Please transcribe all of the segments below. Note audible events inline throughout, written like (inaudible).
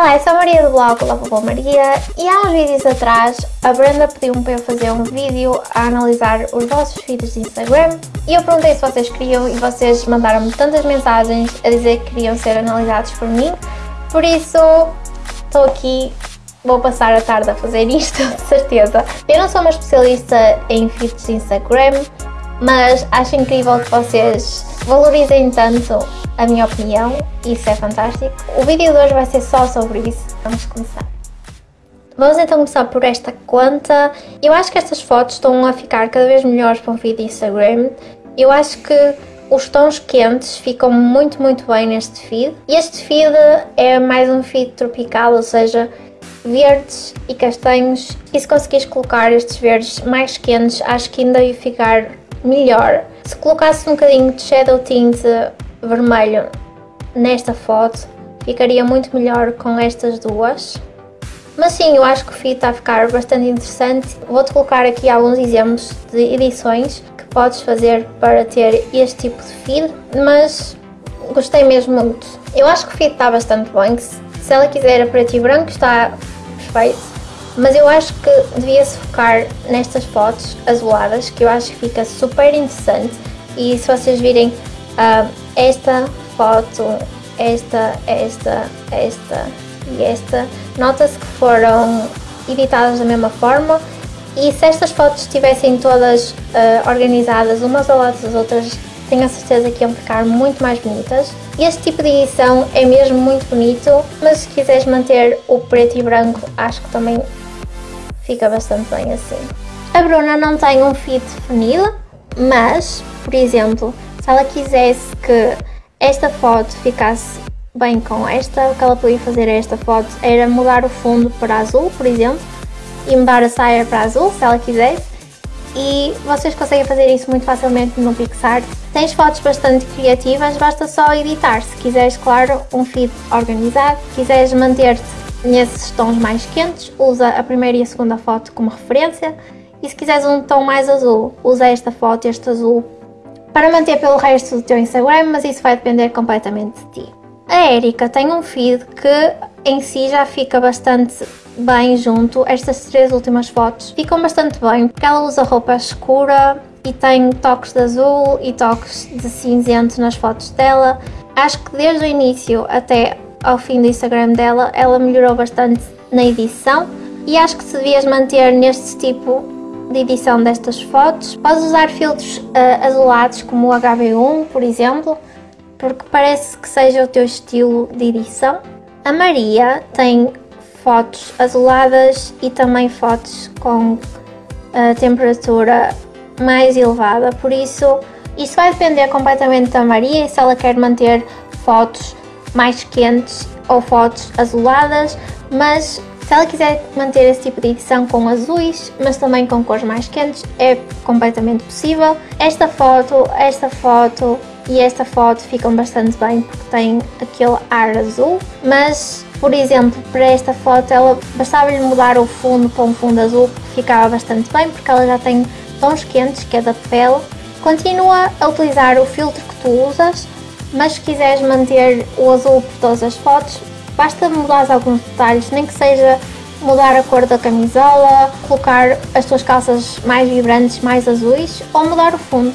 Olá, eu sou a Maria do blog Lavabo Maria e há uns vídeos atrás a Brenda pediu-me para eu fazer um vídeo a analisar os vossos feeds de Instagram e eu perguntei se vocês queriam e vocês mandaram-me tantas mensagens a dizer que queriam ser analisados por mim, por isso estou aqui, vou passar a tarde a fazer isto, (laughs) de certeza. Eu não sou uma especialista em feeds de Instagram, mas acho incrível que vocês valorizem tanto a minha opinião, isso é fantástico. O vídeo de hoje vai ser só sobre isso, vamos começar. Vamos então começar por esta conta. Eu acho que estas fotos estão a ficar cada vez melhores para um vídeo de Instagram. Eu acho que os tons quentes ficam muito, muito bem neste feed. Este feed é mais um feed tropical, ou seja, verdes e castanhos. E se conseguires colocar estes verdes mais quentes, acho que ainda ia ficar melhor. Se colocasse um bocadinho de shadow tint vermelho nesta foto ficaria muito melhor com estas duas. Mas sim, eu acho que o feed está a ficar bastante interessante. Vou-te colocar aqui alguns exemplos de edições que podes fazer para ter este tipo de feed, mas gostei mesmo muito. Eu acho que o feed está bastante bem, se ela quiser a preto e branco está perfeito, mas eu acho que devia-se focar nestas fotos azuladas, que eu acho que fica super interessante. E se vocês virem uh, esta foto, esta, esta, esta e esta, nota-se que foram editadas da mesma forma. E se estas fotos estivessem todas uh, organizadas umas ao lado das outras, tenho a certeza que iam ficar muito mais bonitas. Este tipo de edição é mesmo muito bonito, mas se quiseres manter o preto e branco, acho que também fica bastante bem assim. A Bruna não tem um feed definido, mas, por exemplo, se ela quisesse que esta foto ficasse bem com esta, o que ela podia fazer a esta foto era mudar o fundo para azul, por exemplo, e mudar a saia para azul, se ela quisesse. E vocês conseguem fazer isso muito facilmente no PixArt. Tens fotos bastante criativas, basta só editar. Se quiseres, claro, um feed organizado, quiseres manter-te nesses tons mais quentes, usa a primeira e a segunda foto como referência. E se quiseres um tom mais azul, usa esta foto, este azul, para manter pelo resto do teu Instagram, mas isso vai depender completamente de ti. A Erika tem um feed que em si já fica bastante bem junto, estas três últimas fotos ficam bastante bem, porque ela usa roupa escura e tem toques de azul e toques de cinzento nas fotos dela. Acho que desde o início até ao fim do Instagram dela, ela melhorou bastante na edição e acho que se devias manter neste tipo de edição destas fotos. Podes usar filtros uh, azulados como o HB1, por exemplo, porque parece que seja o teu estilo de edição. A Maria tem fotos azuladas e também fotos com a temperatura mais elevada, por isso isso vai depender completamente da Maria se ela quer manter fotos mais quentes ou fotos azuladas, mas se ela quiser manter esse tipo de edição com azuis, mas também com cores mais quentes, é completamente possível. Esta foto, esta foto e esta foto ficam bastante bem porque têm aquele ar azul, mas por exemplo, para esta foto ela bastava-lhe mudar o fundo para um fundo azul que ficava bastante bem porque ela já tem tons quentes, que é da pele. Continua a utilizar o filtro que tu usas, mas se quiseres manter o azul por todas as fotos, Basta mudar alguns detalhes, nem que seja mudar a cor da camisola, colocar as tuas calças mais vibrantes, mais azuis ou mudar o fundo.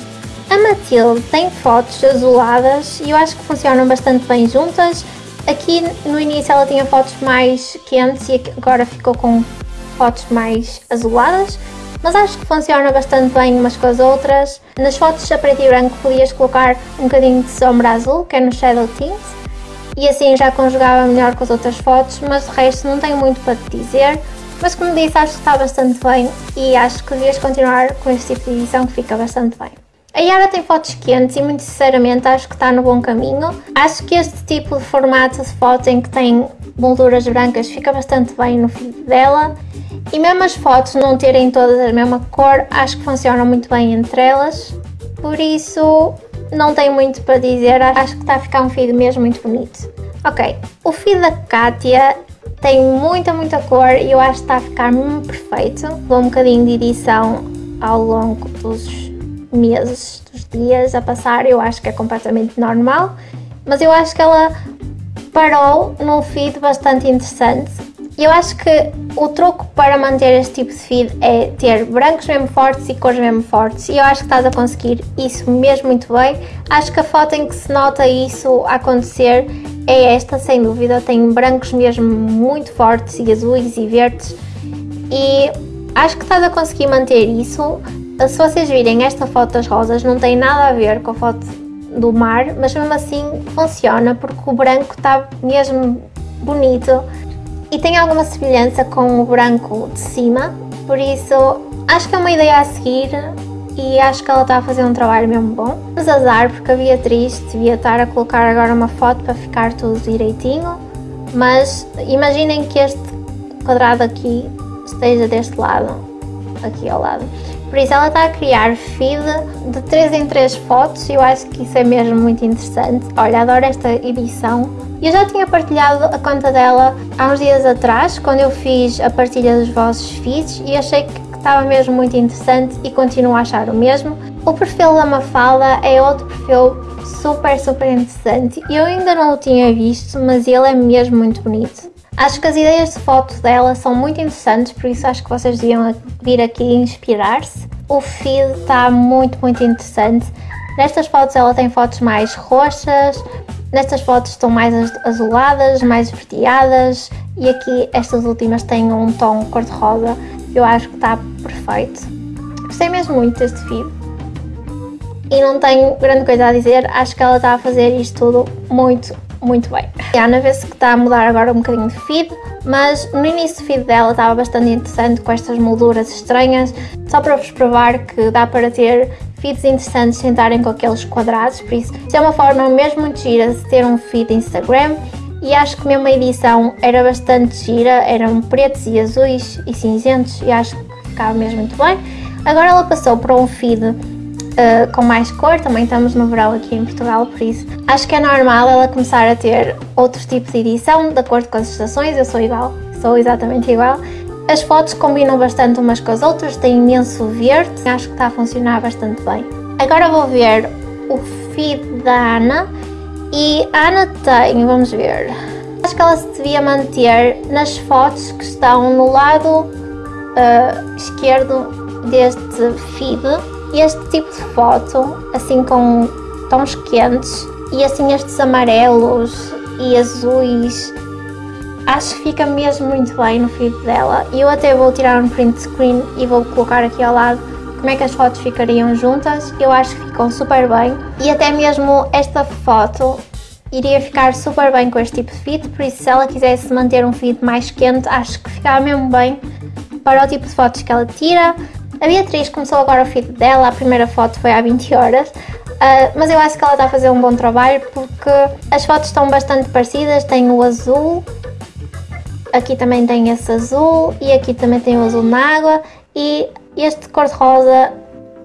A Matilde tem fotos azuladas e eu acho que funcionam bastante bem juntas. Aqui no início ela tinha fotos mais quentes e agora ficou com fotos mais azuladas, mas acho que funciona bastante bem umas com as outras. Nas fotos a preto e branco podias colocar um bocadinho de sombra azul, que é no Shadow Tint, e assim já conjugava melhor com as outras fotos, mas o resto não tenho muito para te dizer. Mas como disse, acho que está bastante bem e acho que devias continuar com este tipo de edição que fica bastante bem. A Yara tem fotos quentes e muito sinceramente acho que está no bom caminho. Acho que este tipo de formato de foto em que tem molduras brancas fica bastante bem no feed dela. E mesmo as fotos não terem todas a mesma cor, acho que funcionam muito bem entre elas. Por isso, não tenho muito para dizer, acho que está a ficar um feed mesmo muito bonito. Ok, o feed da Kátia tem muita, muita cor e eu acho que está a ficar perfeito. Dou um bocadinho de edição ao longo dos meses, dos dias a passar, eu acho que é completamente normal, mas eu acho que ela parou num feed bastante interessante. Eu acho que o truque para manter este tipo de feed é ter brancos mesmo fortes e cores mesmo fortes. E eu acho que estás a conseguir isso mesmo muito bem. Acho que a foto em que se nota isso acontecer é esta, sem dúvida. Tem brancos mesmo muito fortes e azuis e verdes. E acho que estás a conseguir manter isso. Se vocês virem esta foto das rosas, não tem nada a ver com a foto do mar, mas mesmo assim funciona porque o branco está mesmo bonito e tem alguma semelhança com o branco de cima, por isso acho que é uma ideia a seguir e acho que ela está a fazer um trabalho mesmo bom. Mas azar, porque a Beatriz devia estar a colocar agora uma foto para ficar tudo direitinho, mas imaginem que este quadrado aqui esteja deste lado, aqui ao lado. Por isso ela está a criar feed de 3 em 3 fotos e eu acho que isso é mesmo muito interessante. Olha, adoro esta edição eu já tinha partilhado a conta dela há uns dias atrás, quando eu fiz a partilha dos vossos feeds e achei que estava mesmo muito interessante e continuo a achar o mesmo. O perfil da Mafalda é outro perfil super, super interessante. Eu ainda não o tinha visto, mas ele é mesmo muito bonito. Acho que as ideias de foto dela são muito interessantes, por isso acho que vocês deviam vir aqui inspirar-se. O feed está muito, muito interessante. Nestas fotos ela tem fotos mais roxas, Nestas fotos estão mais azuladas, mais esverdeadas e aqui estas últimas têm um tom cor-de-rosa eu acho que está perfeito. Gostei mesmo muito deste feed e não tenho grande coisa a dizer, acho que ela está a fazer isto tudo muito, muito bem. A Ana vê-se que está a mudar agora um bocadinho de feed, mas no início do feed dela estava bastante interessante com estas molduras estranhas, só para vos provar que dá para ter feeds interessantes sentarem com aqueles quadrados, por isso, isso é uma forma mesmo muito gira de ter um feed Instagram e acho que mesmo a edição era bastante gira, eram pretos e azuis e cinzentos e acho que ficava mesmo muito bem. Agora ela passou para um feed uh, com mais cor, também estamos no verão aqui em Portugal, por isso acho que é normal ela começar a ter outros tipos de edição, de acordo com as estações, eu sou igual, sou exatamente igual, as fotos combinam bastante umas com as outras, tem imenso verde, acho que está a funcionar bastante bem. Agora vou ver o feed da Ana e a Ana tem, vamos ver, acho que ela se devia manter nas fotos que estão no lado uh, esquerdo deste feed. Este tipo de foto, assim com tons quentes e assim estes amarelos e azuis Acho que fica mesmo muito bem no feed dela e eu até vou tirar um print screen e vou colocar aqui ao lado como é que as fotos ficariam juntas. Eu acho que ficam super bem e até mesmo esta foto iria ficar super bem com este tipo de feed, por isso se ela quisesse manter um feed mais quente, acho que ficava mesmo bem para o tipo de fotos que ela tira. A Beatriz começou agora o feed dela, a primeira foto foi há 20 horas, Uh, mas eu acho que ela está a fazer um bom trabalho porque as fotos estão bastante parecidas, tem o azul aqui também tem esse azul e aqui também tem o azul na água e este cor-de-rosa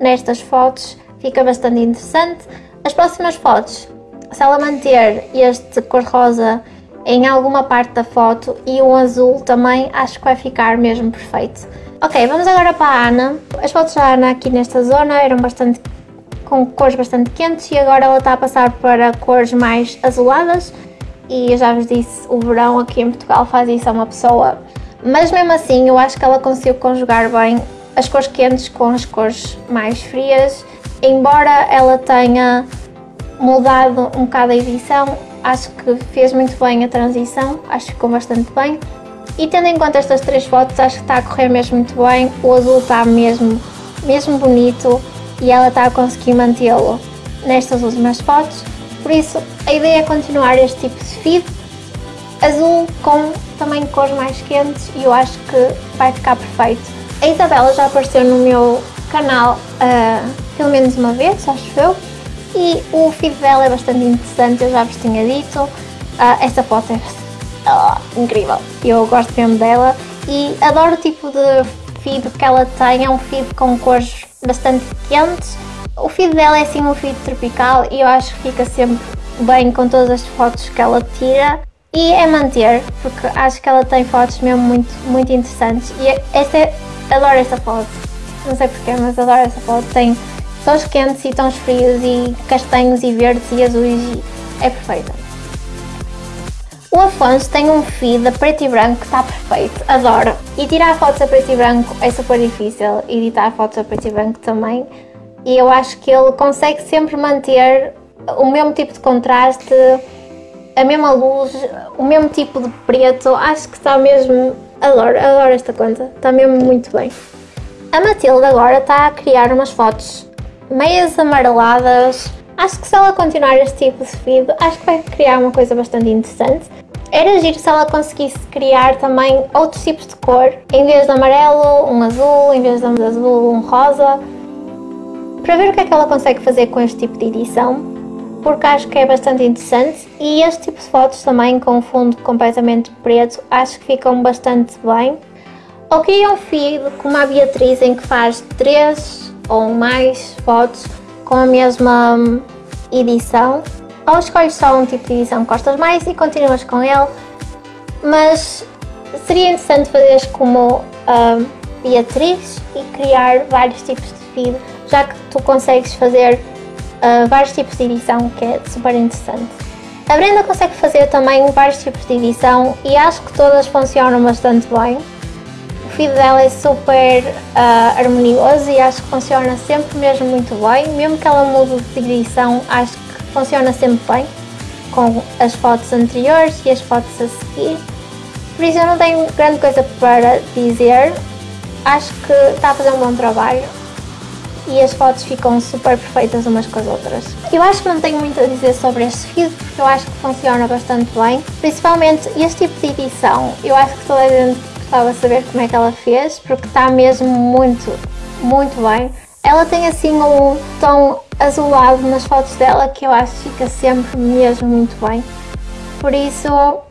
nestas fotos fica bastante interessante. As próximas fotos, se ela manter este cor-de-rosa em alguma parte da foto e o azul também, acho que vai ficar mesmo perfeito. Ok, vamos agora para a Ana. As fotos da Ana aqui nesta zona eram bastante com cores bastante quentes e agora ela está a passar para cores mais azuladas e eu já vos disse, o verão aqui em Portugal faz isso a uma pessoa. Mas mesmo assim, eu acho que ela conseguiu conjugar bem as cores quentes com as cores mais frias. Embora ela tenha mudado um bocado a edição, acho que fez muito bem a transição, acho que ficou bastante bem. E tendo em conta estas três fotos, acho que está a correr mesmo muito bem, o azul está mesmo, mesmo bonito e ela está a conseguir mantê-lo nestas últimas fotos. Por isso, a ideia é continuar este tipo de feed, azul com também cores mais quentes e eu acho que vai ficar perfeito. A Isabela já apareceu no meu canal uh, pelo menos uma vez, acho eu, e o feed dela é bastante interessante, eu já vos tinha dito. Uh, esta foto é uh, incrível, eu gosto mesmo dela e adoro o tipo de feed que ela tem, é um feed com cores bastante quentes. O feed dela é assim um feed tropical e eu acho que fica sempre bem com todas as fotos que ela tira. E é manter, porque acho que ela tem fotos mesmo muito, muito interessantes. E esta é, adoro esta foto, não sei porquê, mas adoro esta foto, tem tons quentes e tons frios e castanhos e verdes e azuis e é perfeita. O Afonso tem um feed a preto e branco que está perfeito, adoro. E tirar fotos a preto e branco é super difícil, editar fotos a preto e branco também. E eu acho que ele consegue sempre manter o mesmo tipo de contraste, a mesma luz, o mesmo tipo de preto. Acho que está mesmo... Adoro, adoro esta conta, está mesmo muito bem. A Matilde agora está a criar umas fotos meias amareladas, Acho que se ela continuar este tipo de feed, acho que vai criar uma coisa bastante interessante. Era giro se ela conseguisse criar também outros tipos de cor, em vez de amarelo, um azul, em vez de azul, um rosa, para ver o que é que ela consegue fazer com este tipo de edição, porque acho que é bastante interessante. E este tipo de fotos também com um fundo completamente preto, acho que ficam bastante bem. Ou cria um feed como a Beatriz em que faz três ou mais fotos com a mesma edição ou escolhes só um tipo de edição que gostas mais e continuas com ele. Mas seria interessante fazeres como a Beatriz e criar vários tipos de feed já que tu consegues fazer uh, vários tipos de edição que é super interessante. A Brenda consegue fazer também vários tipos de edição e acho que todas funcionam bastante bem. Feed dela é super uh, harmonioso e acho que funciona sempre mesmo muito bem, mesmo que ela mude de edição, acho que funciona sempre bem, com as fotos anteriores e as fotos a seguir. Por isso eu não tenho grande coisa para dizer, acho que está a fazer um bom trabalho e as fotos ficam super perfeitas umas com as outras. Eu acho que não tenho muito a dizer sobre este feed, porque eu acho que funciona bastante bem, principalmente este tipo de edição, eu acho que toda a gente gostava de saber como é que ela fez, porque está mesmo muito, muito bem. Ela tem assim um tom azulado nas fotos dela que eu acho que fica sempre mesmo muito bem. Por isso,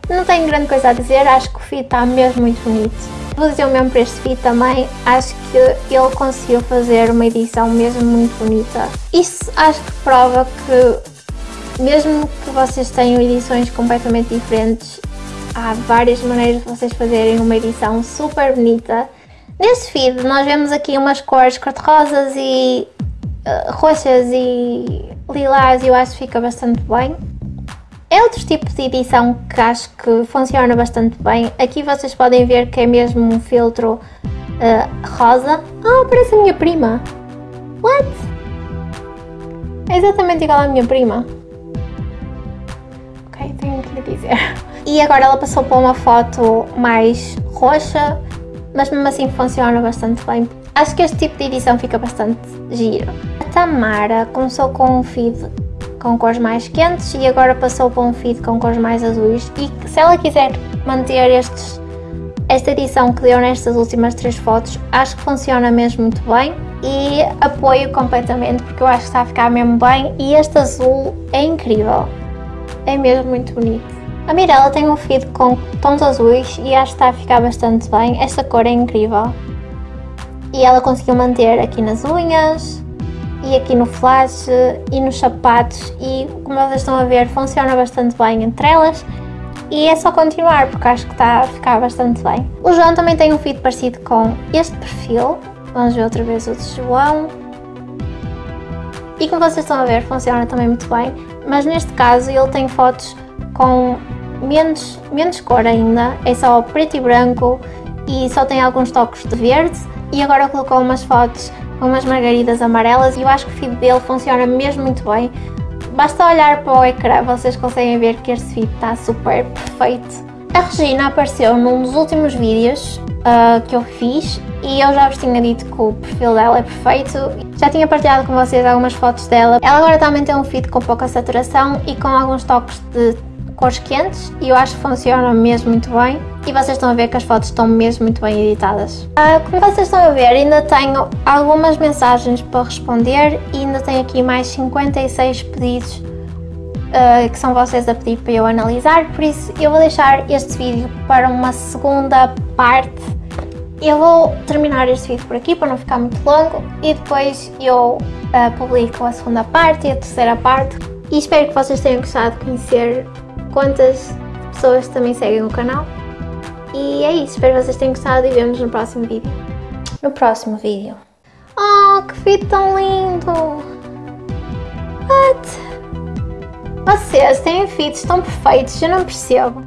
não tenho grande coisa a dizer, acho que o feed está mesmo muito bonito. Vou dizer o mesmo para este feed também, acho que ele conseguiu fazer uma edição mesmo muito bonita. Isso acho que prova que mesmo que vocês tenham edições completamente diferentes, há várias maneiras de vocês fazerem uma edição super bonita. Neste feed nós vemos aqui umas cores cor-de-rosas e uh, roxas e lilás e eu acho que fica bastante bem. É outro tipo de edição que acho que funciona bastante bem. Aqui vocês podem ver que é mesmo um filtro uh, rosa. Ah, parece a minha prima. What? É exatamente igual à minha prima. Ok, tenho que lhe dizer. E agora ela passou para uma foto mais roxa, mas mesmo assim funciona bastante bem. Acho que este tipo de edição fica bastante giro. A Tamara começou com um feed com cores mais quentes e agora passou para um feed com cores mais azuis e se ela quiser manter estes, esta edição que deu nestas últimas três fotos, acho que funciona mesmo muito bem e apoio completamente porque eu acho que está a ficar mesmo bem e este azul é incrível, é mesmo muito bonito. A Mirella tem um feed com tons azuis e acho que está a ficar bastante bem. Esta cor é incrível. E ela conseguiu manter aqui nas unhas e aqui no flash e nos sapatos e como vocês estão a ver funciona bastante bem entre elas e é só continuar porque acho que está a ficar bastante bem. O João também tem um feed parecido com este perfil. Vamos ver outra vez o de João. E como vocês estão a ver funciona também muito bem, mas neste caso ele tem fotos com menos, menos cor ainda, é só preto e branco e só tem alguns toques de verde e agora colocou umas fotos com umas margaridas amarelas e eu acho que o feed dele funciona mesmo muito bem. Basta olhar para o ecrã, vocês conseguem ver que este feed está super perfeito. A Regina apareceu num dos últimos vídeos uh, que eu fiz e eu já vos tinha dito que o perfil dela é perfeito. Já tinha partilhado com vocês algumas fotos dela. Ela agora também tem um feed com pouca saturação e com alguns toques de cores quentes e eu acho que funciona mesmo muito bem e vocês estão a ver que as fotos estão mesmo muito bem editadas. Uh, como vocês estão a ver ainda tenho algumas mensagens para responder e ainda tenho aqui mais 56 pedidos uh, que são vocês a pedir para eu analisar, por isso eu vou deixar este vídeo para uma segunda parte. Eu vou terminar este vídeo por aqui para não ficar muito longo e depois eu uh, publico a segunda parte e a terceira parte e espero que vocês tenham gostado de conhecer quantas pessoas também seguem o canal. E é isso, espero que vocês tenham gostado e vemos no próximo vídeo. No próximo vídeo. Oh, que vídeo tão lindo! What? Vocês têm feeds tão perfeitos, eu não percebo.